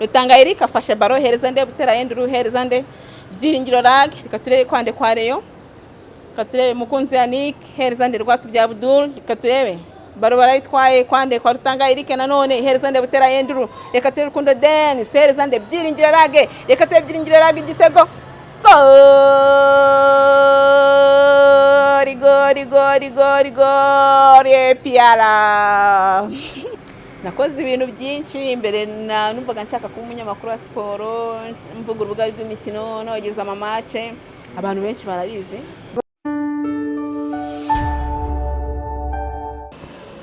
rutanga eric afashe baro hereza nde butera yenduru hereza nde. Byiringiro rag reka turebe kwande kwa reyo. Reka turebe mukunzi yannick hereza nde rwatu bya abdul reka turebe baro barayitwaye kwande kwa rutanga eric nanone hereza nde butera yenduru reka turebe rukundo denis hereza nde. Byiringiro rag reka turebe byiringiro rag igitego. Gori gori gori gori gori epiyara nakoze ibintu byinshi imbere numvaga nshaka kuba umunyamakuru wa siporo mvuga urubuga rw'imikino nogeza amamace abantu benshi barabizi.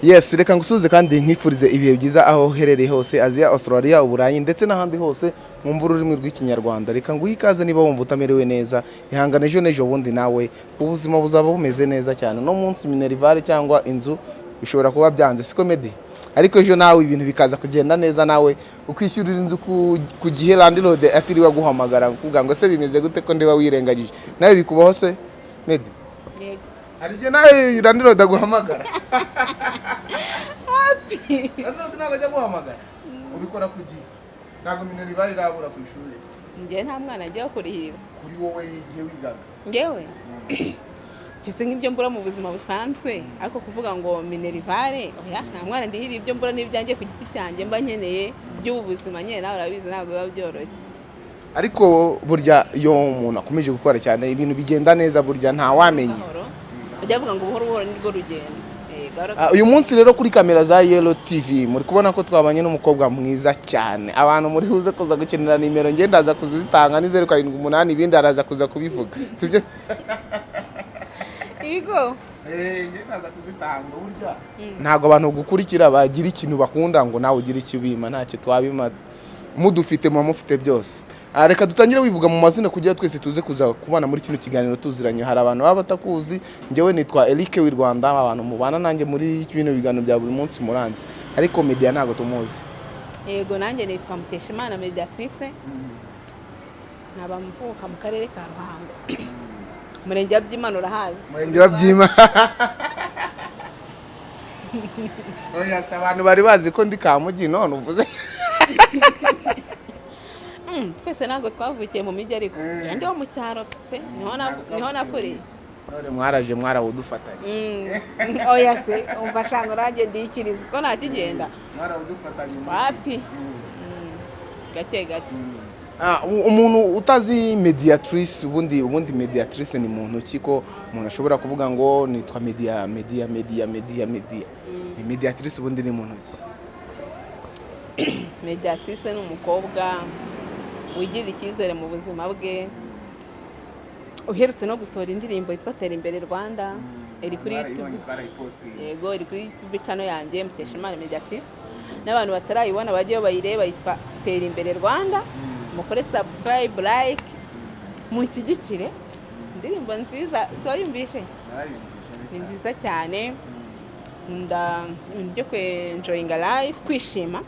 Yes reka ngusubize kandi nkifurize ibihe byiza aho uherereye hose aziya australia uburayi ndetse n'ahandi hose mwumva ururimi rw'ikinyarwanda. Reka nguhe ikaze niba wumva utamerewe neza ihangane ejo n'ejo bundi nawe ubuzima buzaba bumeze neza cyane. No munsi minerivare cyangwa inzu bishobora kuba byanze. Siko medi ariko ejo nawe ibintu bikaza kugenda neza nawe ukishyurira inzu ku, gihe landirode atiriwe aguhamagara kuvuga ngo se bimeze gute ko ndiba wirengagije? Nawe bikubaho se? Medi yego. Hari igihe nawe landirode aguhamagara? Landirode ntabwo ajya aguhamagara? Ubikora ku gihe. Ntabwo minerivare irabura ku ishuri. Njyewe nta mwana agiye kurihira kuri wowe igihe wigaga. Ngewe kese nk'ibyo mbura mu buzima busanzwe. Ariko kuvuga ngo minerivare oya nta mwana ndihira ibyo mbura n'ibyanjye ku giti cyanjye mba nkeneye by'ubu buzima nyine nawe urabizi ntabwo biba byoroshye. Ariko burya iyo umuntu akomeje gukora cyane ibintu bigenda neza burya ntawamenya bajya bavuga ngo buhoro buhoro nirwo rugendo. Ah, uyu munsi rero kuri kamera za yelo tv muri kubona ko twabanye n'umukobwa mwiza cyane. Abantu muri buze kuza gukenera nimero ngenda ndaza kuzitanga ni zeru karindwi umunani ibindi araza kuza kubivuga. Sibyo Igo. ndaza kuzitanga burya. Ntabwo abantu gukurikira bagira ikintu bakunda ngo nawe ugire icyo ubima ntacyo twabima mudufite muba mufite byose. Ah, reka dutangire wivuga mu mazina kugira twese tuze kuza kubana muri kino kiganiro tuziranye. Hari abantu baba batakuzi njyewe nitwa Eric w'i Rwanda abantu mubana nanjye muri bino biganiro bya buri munsi muranzi. Ariko media ntabwo tumuzi. Yego nanjye nitwa Mukeshimana Mediatrice. Nkaba mvuka mu karere ka Ruhango. Umurenge wa Byimana urahazi. murenge wa byima Oya, se abantu bari bazi ko ndi kamugi none uvuze? Mm, twese ntabwo twavukiye mu mijyi ariko. Eh. ndi wo mu cyaro pe. Niho na- ni ho nakuriye. none mwaraje mwarawudufatanye. Mm, oya se. Umva shanga nanjye ndikiriza. Ko ntakigenda mwarawudufatanye wapi? Mm, gake gake. U- umuntu utazi mediatrice ubundi ubundi mediatrice ni muntu ki? Ko umuntu ashobora kuvuga ngo nitwa media media media media media. Mediatrice ubundi ni muntu ki? Mediatrice ni umukobwa wigirira icyizere mu buzima bwe uherutse no gusohora indirimbo yitwa tera imbere rwanda iri kuri youtube. Yego iri kuri youtube channel yanjye mukeshimana mediatrice. N'abantu batarayibona bajyeyo bayireba yitwa tera imbere rwanda. Mukore subscribe like munshyigikire. Indirimbo nziza si wayumvishe ni nziza cyane. Ibintu byo kwenjoyinga life kwishima.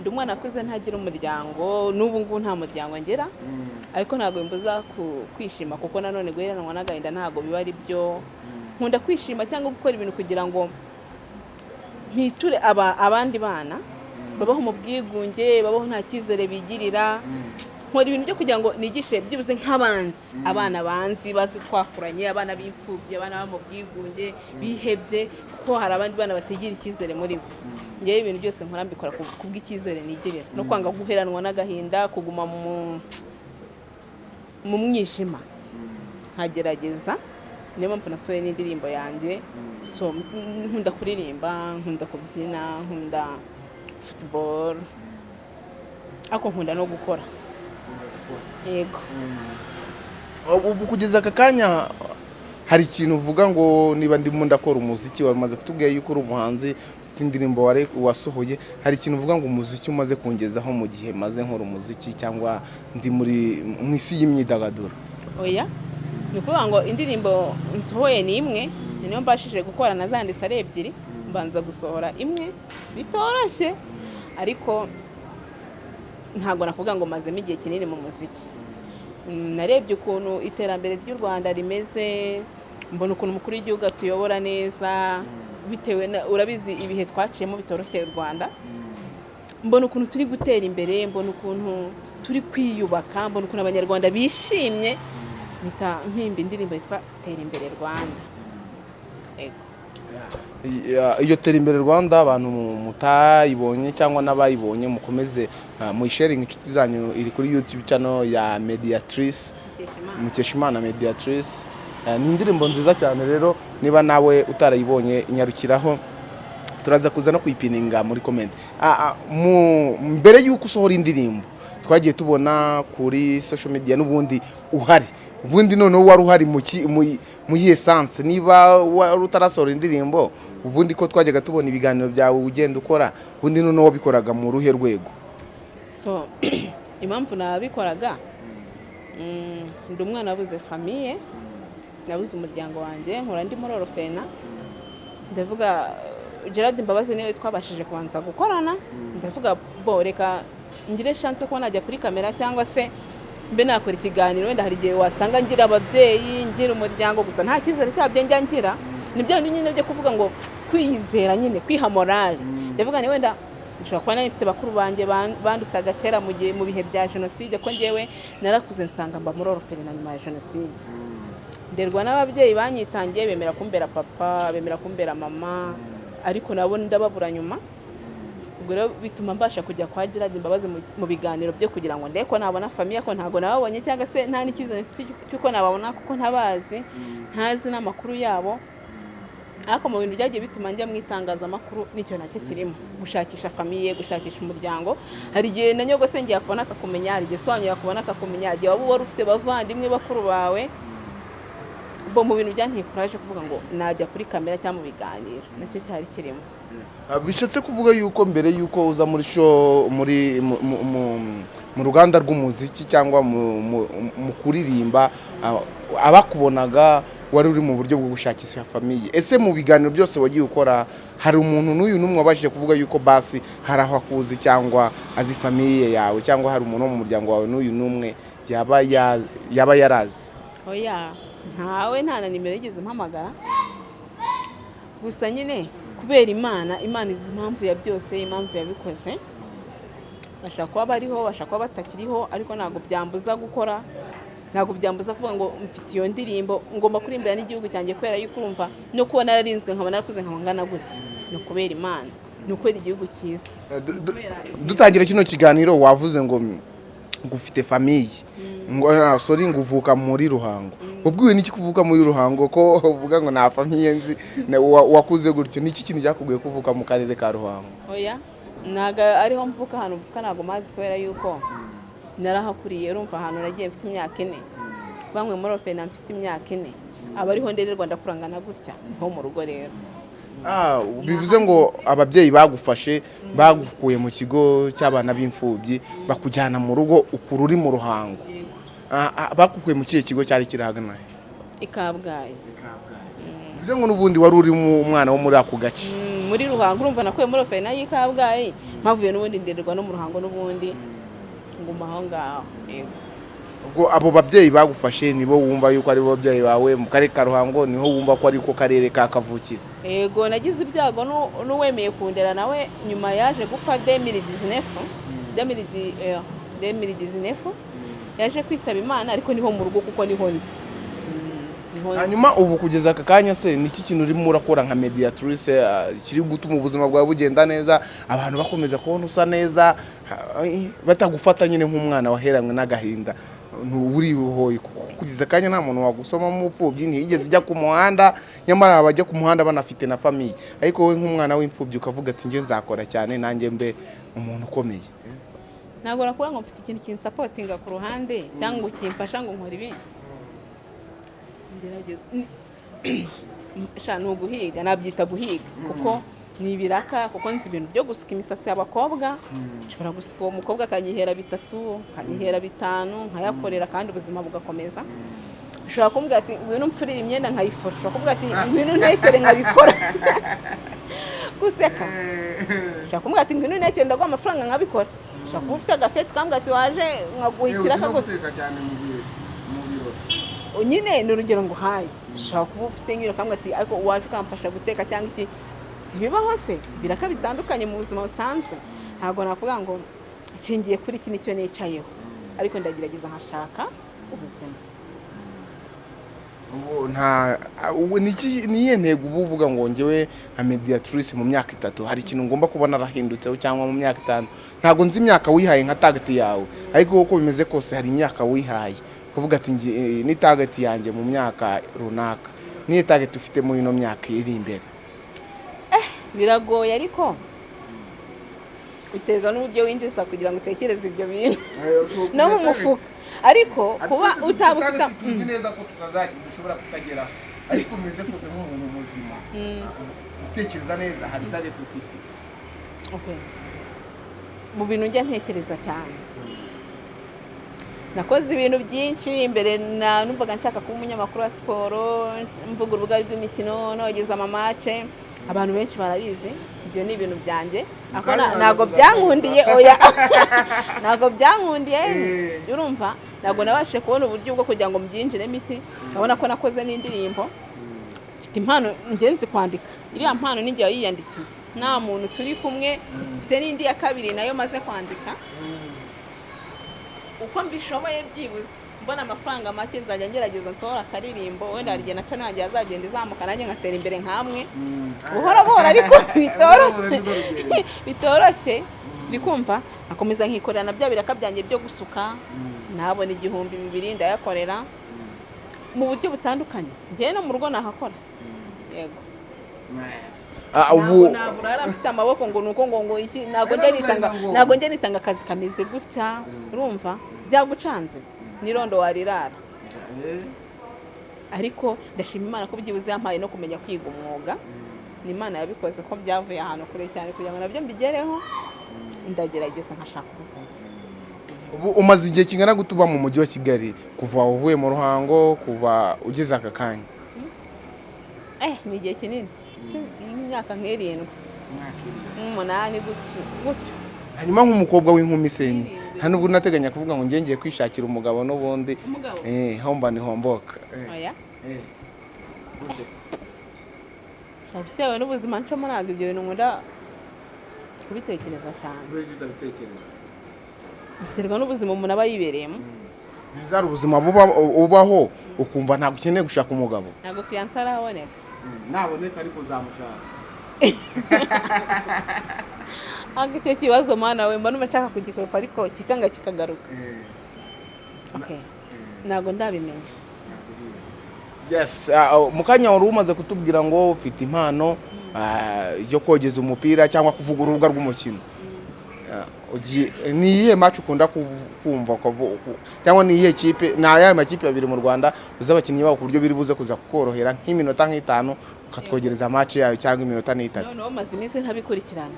Ndi umwana akuze ntagira umuryango n'ubu ngubu nta muryango ngira. Ariko ntabwo bimbuza ku- kwishima kuko nanone guheranwa n'agahinda ntabwo biba ari byo. Nkunda kwishima cyangwa gukora ibintu kugira ngo mpiture aba- abandi bana. Babaho mu bwigunge babaho nta cyizere bigirira. Nkora ibintu byo kugira ngo nigishe byibuze nk'abanzi. Abana banzi bazi twakuranye abana b'imfubyi abana baba mu bwigunge bihebye kuko hari abandi bana batigira icyizere muri bo. Ngewe ibintu byose nkora mbikora ku bw'icyizere nigirira. No kwanga guheranwa n'agahinda kuguma mu mwijima. Nkagerageza. Niyo mpamvu nasohoye n'indirimbo yanjye. So mm, nkunda kuririmba nkunda kubyina nkunda futuboro ariko nkunda no gukora yego ubu kugeza aka kanya hari ikintu uvuga ngo niba ndimo ndakora umuziki wari umaze kutubwira yuko uri umuhanzi ufite indirimbo wasohoye hari ikintu uvuga ngo umuziki umaze kungezaho mu gihe maze nkora umuziki cyangwa ndi muri mu isi y'imyidagaduro? Oya ni ukuvuga ngo indirimbo nsohoye ni imwe ni niyo mbashije gukora nazanditse ari ebyiri. Mbanza gusohora imwe bitoroshye. Ariko ntabwo nakuvuga ngo mazemo igihe kinini mu muziki. Narebye ukuntu iterambere ry'u rwanda rimeze mbona ukuntu umukuru w'igihugu atuyobora neza bitewe na urabizi ibihe twaciyemo bitoroshye u rwanda. Mbona ukuntu turi gutera imbere mbona ukuntu turi kwiyubaka mbona ukuntu abanyarwanda bishimye. Mpita mpimba indirimbo yitwa tera imbere rwanda. Ego. Iyo tera imbere rwanda abantu mutayibonye cyangwa n'abayibonye mukomeze ah, muyisharinga inshuti zanyu. Iri kuri youtube channel ya mediatrice mukeshimana. Mediatrice. Eh, ni indirimbo nziza cyane rero. Niba nawe utarayibonye inyarukiraho turaza kuza no kuyipininga muri comment. Ah, ah, mu- mbere y'uko usohora indirimbo twagiye tubona kuri social media n'ubundi uhari. Ubundi noneho wari uhari mu yihe sanse niba utarasohora indirimbo ubundi ko twajyaga tubona ibiganiro byawe ugenda ukora ubundi noneho wabikoraga mu ruhe rwego? So impamvu nabikoraga mm, ndi umwana wabuze famiye nabuze umuryango wanjye nkura ndi muri orofena ndavuga gerard mbabazi ni we twabashije kubanza gukorana. Ndavuga bo reka ngire chance ko najya kuri kamera cyangwa se mbe nakora ikiganiro wenda hari igihe wasanga ngira ababyeyi ngira umuryango gusa nta cyizere cyabyo njya ngira. Ni bya bindi nyine byo kuvuga ngo kwiyizera nyine kwiha morale. Ndavuga ni wenda nshobora kuba nari mfite bakuru banjye ban- bandutaga kera mu gihe mu bihe bya jenoside ko ngewe narakuze nsanga mba muri oroferina nyuma ya jenoside. Nderwa n'ababyeyi banyitangiye bemera kumbera papa bemera kumbera mama ariko nabo ndababura nyuma. Ubwo rero bituma mbasha kujya kwa Gerard Imbabazi mu- biganiro byo kugira ngo ndebe ko nabona famiye ko ntabwo nababonye cyangwa se nta n'icyizere mfite cy'uko nababona kuko ntabazi ntazi n'amakuru yabo. Ariko mu bintu byagiye bituma njya mu itangazamakuru ni cyo na cyo kirimo. Gushakisha famiye gushakisha umuryango. Hari igihe na nyogosenge yakubona akakumenya hari igihe sobanyu yakubona akakumenya igihe waba wari ufite bavandimwe bakuru bawe. Bo mu bintu byanteye kuraje kuvuga ngo najya kuri kamera cyangwa mu biganiro. Nacyo cyari kirimo. Bishatse kuvuga yuko mbere yuko uza muri show muri mu- ruganda rw'umuziki cyangwa mu- kuririmba ah, abakubonaga wari uri mu buryo bwo gushakisha famiye ese mu biganiro byose wagiye ukora hari umuntu n'uyu n'umwe wabashije kuvuga yuko basi hari aho akuzi cyangwa azi famiye yawe cyangwa hari umuntu wo mu muryango wawe n'uyu n'umwe yaba ya- yaba yarazi? Oya ntawe nta na nimero yigeze mpamagara. Gusa nyine kubera imana imana izi impamvu ya byose impamvu yabikoze. Bashobora kuba bariho bashobora kuba batakiriho ariko ntabwo byambuza gukora ntabwo byambuza kuvuga ngo mfite iyo ndirimbo ngomba kurimbira n'igihugu cyanjye kubera yuko urumva no kuba nararinzwe nkaba narakuze nkaba ngana gutya. Ni ukubera imana ni ukubera igihugu cyiza. Eh, du- du- dutangira kino kiganiro wavuze ngo ngo famiye ngo ah, sorry ngo uvuka muri ruhango. Ubwiwe n'iki kuvuka muri ruhango? Ko uvuga ngo nta famiye nzi? Wakuze gutyo. Niki kintu cyakubwiye kuvuka mu karere ka ruhango? Oya ntabwo ariho mvuka ahantu mvuka ntabwo mazi kubera yuko narahakuriye. Urumva ahantu nagiye mfite imyaka ine. Bamwe muri ofena mfite imyaka ine. Aba ariho ndererwa ndakurangana gutya. Niho mu rugo rero. Bivuze ngo ababyeyi bagufashe bagukuye mu kigo cy'abana b'imfubyi bakujyana mu rugo ukura uri mu ruhango. Ah, ah, bagukuye mu kihe kigo cyari kirahagana he? i kabgayi. Bivuze ngo n'ubundi wari uri mu- umwana wo muri ako gace? Mm, muri ruhango urumva nakuye muri ofena y'i kabgayi. Mpavuye n'ubundi ndererwa no mu ruhango n'ubundi. Nguma aho ngaho. Yego. Ubwo abo babyeyi bagufashe nibo wumva yuko ari bo babyeyi bawe mu karere ka ruhango ni ho wumva ko ari ko karere ka kavukire. Yego nagize ibyago nu- n'uwemeye kundera nawe nyuma yaje gupfa demiri dizinefu demiri dizinefu yaje kwitaba imana ariko ni ho mu rugo kuko ni ho nzi. Mm, hanyuma ubu kugeza aka kanya se niki kintu urimo urakora nka mediatrice ah, kiri gutuma ubuzima bwawe bugenda neza abantu bakomeza kubona usa neza eh, batagufata nyine nk'umwana waheranywe n'agahinda. Nturihoye kugeza akanya nta muntu wagusoma mu pfubyi ntiyigeze ujya ku muhanda. Nyamara abajya ku muhanda banafite na famiye ariko wowe nk'umwana w'imfubyi ukavuga ati njye nzakora cyane nanjye mbe umuntu ukomeye. Ntabwo nakuvuga ngo mfite ikintu kinsapotinga ku ruhande cyangwa ngo kimfasha ngo nkore ibi Ngerageza- ni- sha ni uguhiga. Nabyita guhiga. Kuko ni ibiraka kuko nzi ibintu byo gusuka imisatsi y'abakobwa. Nshobora gusuka uwo mukobwa akanyihera bitatu akanyihera bitanu nkayakorera kandi ubuzima bugakomeza. Ushobora kumbwira ati ngwino umfurire imyenda nkayifura ushobora kumbwira ati ngwino untekere nkabikora. Guseka. Ushobora kumbwira ati ngwino untekere ndaguha amafaranga nkabikora. Ushobora kuba ufite agafeti kambwira ati waje nkaguha ikiraka gutya nyine ni urugero ngo uhaye ushobora kuba ufite nk'iyo kambwira ati ariko waje ukamfasha guteka cyangwa iki? Si bibaho se ibiraka bitandukanye mu buzima busanzwe. Ntabwo nakuvuga ngo nshingiye kuri iki ni cyo nicayeho. Ariko ndagerageza nkashaka ubuzima. Ubu nta ubu ni iki- ni iyihe ntego uba uvuga ngo ngewe nka mediatrice mu myaka itatu? Hari ikintu ngomba kuba narahindutseho cyangwa mu myaka itanu? Ntabwo nzi imyaka wihaye nka tageti yawe. Ariko uko bimeze kose hari imyaka wihaye. Kuvuga ati eh, ni tageti yanjye mu myaka runaka. Niyo tageti ufite muri ino myaka iri imbere. Biragoye ariko biterwa n'uburyo winjiza kugira ngo utekereze ibyo bintu. No mu mufuka. ariko kuba utaba ufite tuzi neza ko tutazagira dushobora kutageraho ariko bimeze kose nk'umuntu muzima. Utekereza neza hari tageti ufite. Okay. mu bintu njya ntekereza cyane. Nakoze ibintu byinshi imbere na numvaga nshaka kuba umunyamakuru wa siporo mvuga urubuga rw'imikino nogeza amamace abantu benshi barabizi ibyo ni ibintu byanjye. Ntabwo byankundiye oya. Ntabwo byankundiye Eh. urumva. Ntabwo nabashije kubona uburyo bwo kugira ngo mbyinjiremo iki urabona ko nakoze n'indirimbo. Mfite impano ngenzi kwandika. Iriya mpano ninjye wayiyandikiye nta muntu turi kumwe mfite n'indi ya kabiri na yo maze kwandika. Uko mbishoboye byibuze. Mbona amafaranga make nzajya ngerageza nsohora akaririmbo wenda hari igihe na channel yanjye yazagenda izamuka nanjye ngatera imbere nk'amwe. Buhoro buhoro ariko bitoroshye. bitoroshye. Uri kumva akomeza nkikorera na bya biraka byanjye byo gusuka. Nabona igihumbi bibiri ndayakorera. Mu buryo butandukanye. Njyewe no mu rugo nahakora. Yego. Ah, ntabwo ubu ntabwo rero mfite amaboko ngo ni uko ngo ngo iki ntabwo njya nitanga akazi kameze gutya. Urumva? Byagucanze. N'irondo warirara. Ariko ndashima imana ko byibuze yampaye no kumenya kwiga umwuga. Ni imana yabikoze ko byavuye ahantu kure cyane kugira ngo na byo mbigereho. Ndagerageza nkashaka ubuzima. Ubu umaze igihe kingana gute uba mu mujyi wa kigali? Kuva uvuye mu ruhango kuva ugeze aka kanya? Eh ni igihe kinini. Nk'imyaka nk'irindwi. Nk'umunani gutyo gutyo. Hanyuma nk'umukobwa w'inkumi se nta nubwo unateganya kuvuga ngo ngiye ngiye kwishakira umugabo n'ubundi. Eh homba ni homboka oya. Gusa bitewe n'ubuzima ncamo ntabwo ibyo bintu nkunda kubitekereza cyane. Biterwa n'ubuzima umuntu aba yibereyemo. Bizari ubuzima buba- ubaho ukumva ntabwo ukeneye gushaka umugabo. Ntabwo fiyanse araboneka. Naboneka ariko uzamushaka ntabwo icyo kibazo mwana we mba numva nshaka kugikwepa ariko kikanga kikagaruka. Okay. ntabwo ndabimenya yes ah, ah, mu kanya wari umaze kutubwira ngo ufite impano ah, yo kogeza umupira cyangwa kuvuga urubuga rw'umukino. Ugi- ni iyihe match ukunda kumva cyangwa ni iyihe kipe ni ayahe makipe abiri mu rwanda uzi abakinnyi babo ku buryo biri buze kuza kukorohera nk'iminota nk'itanu ukatwogereza match yayo cyangwa iminota n'itatu. Noneho maze iminsi ntabikurikirana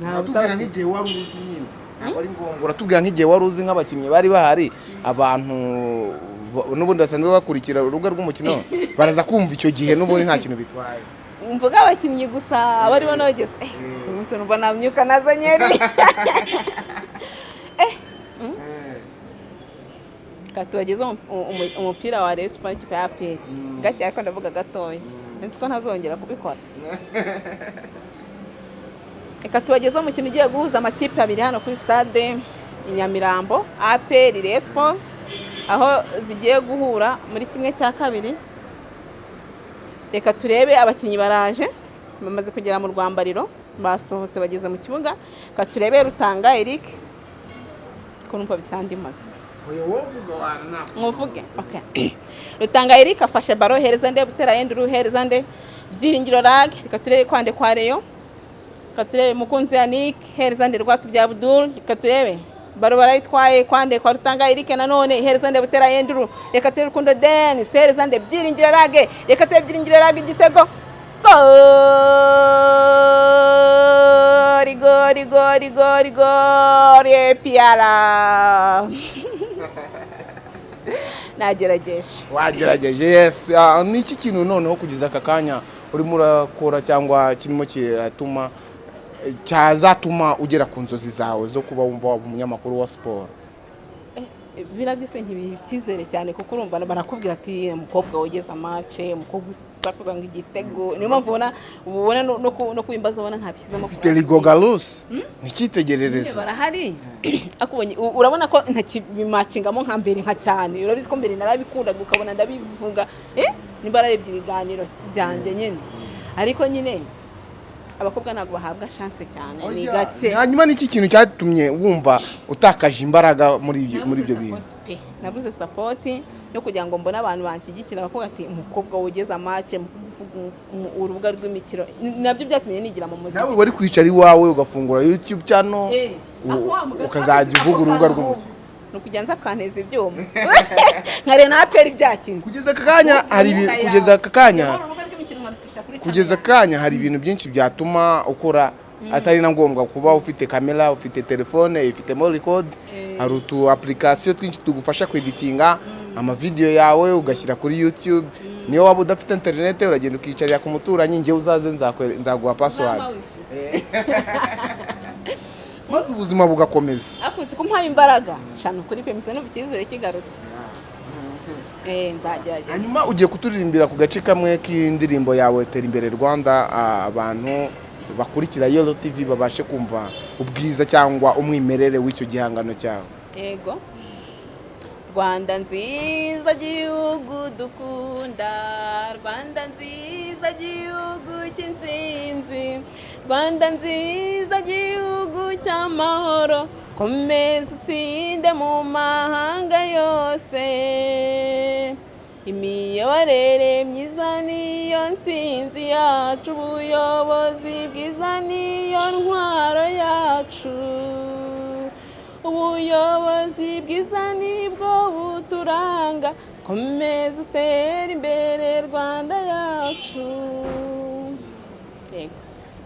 uratubwira nk'igihe wari uzi nyine ntabwo ari ngombwa. Uratubwira nk'igihe wari uzi nk'abakinnyi bari bahari abantu ba- n'ubundi basanzwe bakurikira urubuga rw'umukino baraza kumva icyo gihe n'ubundi nta kintu bitwaye. Mvuga abakinnyi gusa abaribo nogeze eh uyu munsi numva namyuka nazanyeri katubageze umupira wa Rayon Sports ikipe ya gake ariko ndavuga gatoya. Nzi ko ntazongera kubikora. reka tubagezeho umukino ugiye guhuza amakipe abiri hano kuri stade i Nyamirambo Rayon Sports aho zigiye guhura muri kimwe cya kabiri. Reka turebe abakinnyi baraje bamaze kugera mu rwambariro basohotse bageze mu kibuga. Reka turebe rutanga Eric ko numva bitandimaze okay rutanga Eric afashe baro hereza nde butera yenda uruhereza nde byiringiro rag reka turebe kwande kwa Rayon. Reka turebe mukunzi Yannick hereza nde rwatu bya Abdul reka turebe baro barayitwaye kwande kwa rutanga Eric nanone hereza nde butera yenda reka turebe rukundo Denis hereza nde byiringiro rag reka turebe byiringiro rag igitego. Gori gori gori gori gori epiara nagerageje. Wagerageje yes. Ah, ni iki kintu noneho kugeza aka kanya? Urimo urakora cyangwa kirimo kiratuma? Cyazatuma ugera ku nzozi zawe zo kuba wumva waba umunyamakuru wa siporo biriya byose ntibiha icyizere cyane kuko urumva barakubwira ati umukobwa wogeze amace umukobwa usakuza ngo igitego niyo mpamvu ubona ubona no- ku- kubimbaza ubona ntabishyizemo ufite rigogarusi ni icyitegererezo barahari. Urabona ko ntakibimacingamo nka mbere nka cyane. Urabizi ko mbere narabikundaga ukabona ndabivuga. Eh? Nimba ararebye ibiganiro byanjye nyine ariko nyine abakobwa ntabwo bahabwa chance cyane ni gake. hanyuma n'iki kintu cyatumye wumva utakaje imbaraga muri ibyo bintu? Nabuze sapoti yo kugira ngo mbone abantu banshyigikira. Bakavuga ati umukobwa wogeze amace urubuga rw'imikino. Nabyo byatumye nigira mu muziki. Nawe wari kwicara iwawe ugafungura youtube channel Eh, ukazajya uvuga urubuga rw'umukino ni ukujya nza akanteza ibyuma. Nkareba na aperi byakinwe kugeza aka kanya hari kugeza aka kanya kugeza aka kanya hari ibintu byinshi byatuma ukora atari na ngombwa kuba ufite kamera ufite telefone ifitemo record. Hari utu application twinshi tugufasha kweditinga amavideyo yawe ugashyira kuri youtube. Niyo waba udafite interinete uragenda ukicarira ku muturanyi njyewe uzaze nzaguha password. Maze ubuzima bugakomeza. Akuzi ko mpaye imbaraga. Shana ukuri pe mise numva icyizere kigarutse. eh hanyuma ugiye kuturirimbira ku gace kamwe k'indirimbo yawe tera imbere rwanda. Abantu bakurikira yoro tv babashe kumva ubwiza cyangwa umwimerere w'icyo gihangano cyawe. Yego. Rwanda nziza gihugu dukunda. Rwanda nziza gihugu cy'insinzi. Rwanda nziza gihugu cy'amahoro. Komeza utsinde mu mahanga yose. Imiyoborere myiza niyo nsinzi yacu ubuyobozi bwiza niyo ntwaro yacu. Ubuyobozi bwiza ni bwo buturanga komeza utere imbere rwanda yacu. Yego.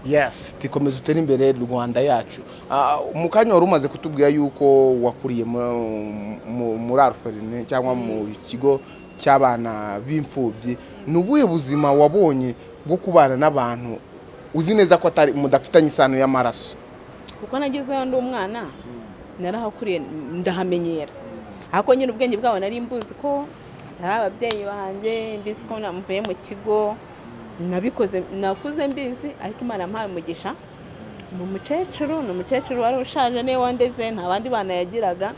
Yes tikomeza utere imbere rwanda yacu. Ah, mu kanya wari umaze kutubwira yuko wakuriye mu- mu- muri aruferine cyangwa mu kigo cy'abana b'imfubyi ni ubuhe buzima wabonye bwo kubana n'abantu uzi neza ko atari mudafitanye isano y'amaraso? Kuko nagezeyo ndi umwana narahakuriye ndahamenyera. Ariko nyine ubwenge bwabo nari mbuzi ko atari ababyeyi banjye mbizi ko mvuye mu kigo nabikoze nakuze mbizi ariko imana yampaye umugisha. Ni umukecuru ni umukecuru wari ushaje ni we wandeze nta bandi bana yagiraga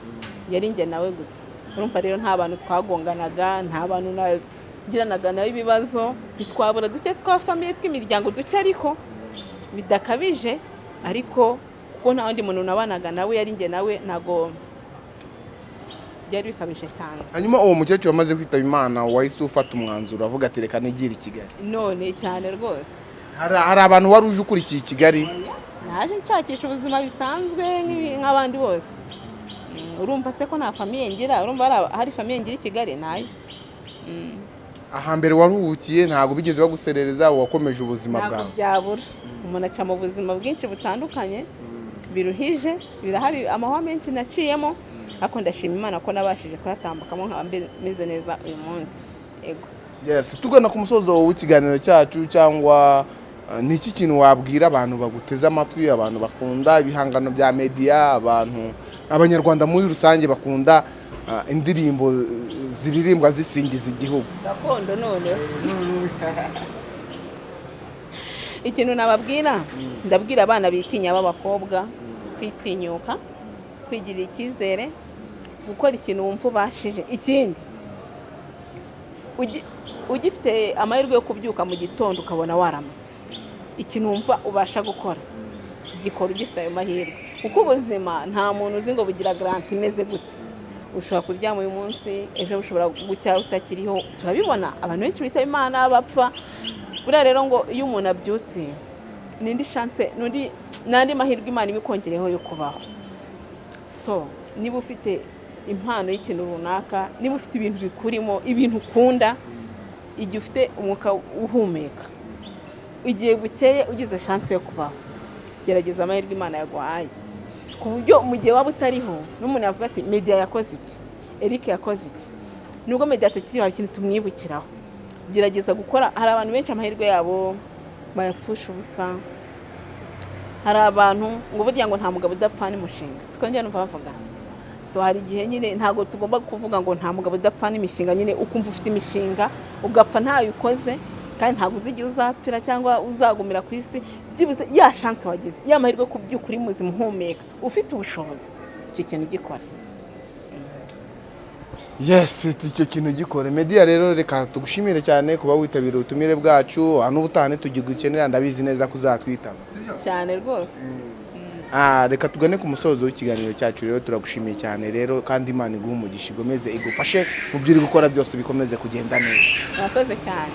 yari njye nawe gusa. Urumva rero nta bantu twagonganaga nta bantu nagiranaga nawe ibibazo ntitwabura duke twa famiye tw'imiryango duke ariko bidakabije ariko kuko nta wundi muntu nabanaga nawe yari njye nawe ntabwo byari bikabije cyane. Hanyuma uwo mukecuru amaze kwitaba imana wahise ufata umwanzuro avuga ati reka nigire i kigali. None cyane rwose. Hari abantu wari uje ukurikiye i kigali? Naje nshakisha ubuzima bisanzwe nk'abandi bose. Urumva se ko nta famiye ngira? Urumva hari- famiye ngira i kigali na yo? Mm, ahambere waruhukiye ntabwo bigeze baguserereza wakomeje ubuzima ntabwo bwawe. byabura. Umuntu aca mu buzima bwinshi butandukanye biruhije birahari amahwa menshi naciyemo. Ariko ndashima imana ko nabashije kuyatambukamo nkaba meze neza uyu munsi. Ego yes tugana ku musozo w'ikiganiro cyacu cyangwa ni iki kintu wabwira abantu baguteze amatwi abantu bakunda ibihangano bya media abantu abanyarwanda muri rusange bakunda uh, indirimbo ziririmbwa zisingiza igihugu? Gakondo noneho. Ikintu nababwira ndabwira abana bitinya b'abakobwa kwitinyuka kwigirira icyizere gukora ikintu wumva ubashije. Ikindi ugi- ugifite amahirwe yo kubyuka mu gitondo ukabona waramutse ikintu wumva ubasha gukora. Gikora ugifite ayo mahirwe. Kuko ubuzima nta muntu uzi ngo bugira garanti imeze gute. Ushobora kuryama uyu munsi ejo bushobora gucya utakiriho. Turabibona abantu benshi bitaba imana bapfa. Buriya rero ngo iyo umuntu abyutse n'indi shanse n'andi mahirwe imana ibikongereho yo kubaho. So niba ufite impano y'ikintu runaka niba ufite ibintu bikurimo ibintu ukunda igihe ufite umwuka uhumeka igihe bukeye ugize shanse yo kubaho. Gerageza amahirwe imana yaguhaye. Ku buryo mu gihe waba utariho n'umuntu yavuga ati media yakoze iki? Eric yakoze iki? Nubwo media atakiriho hari ikintu tumwibukiraho. Gerageza gukora hari abantu benshi amahirwe yabo bayapfusha ubusa. Hari abantu ngo burya ngo nta mugabo udapfa n'umushinga siko njya numva bavuga. So hari igihe nyine ntabwo tugomba kuvuga ngo nta mugabo udapfa n'imishinga. Nyine ukumva ufite imishinga ugapfa ntayo ukoze kandi ntabwo uzi igihe uzapfira cyangwa uzagumira ku isi byibuze ya shansi wagize ya mahirwe ku by'ukuri muzima uhumeka. Ufite ubushobozi. Icyo kintu gikora yes icyo kintu gikore media rero reka tugushimire cyane kuba witabira ubutumire bwacu. N'ubutaha tugigukenera ndabizi neza ko uzatwitaba cyane rwose. Ah, reka tugane ku musozo w'ikiganiro cyacu rero turagushimiye cyane rero kandi imana iguha umugisha igomeze igufashe mu byo uri gukora byose bikomeze kugenda neza. Murakoze cyane.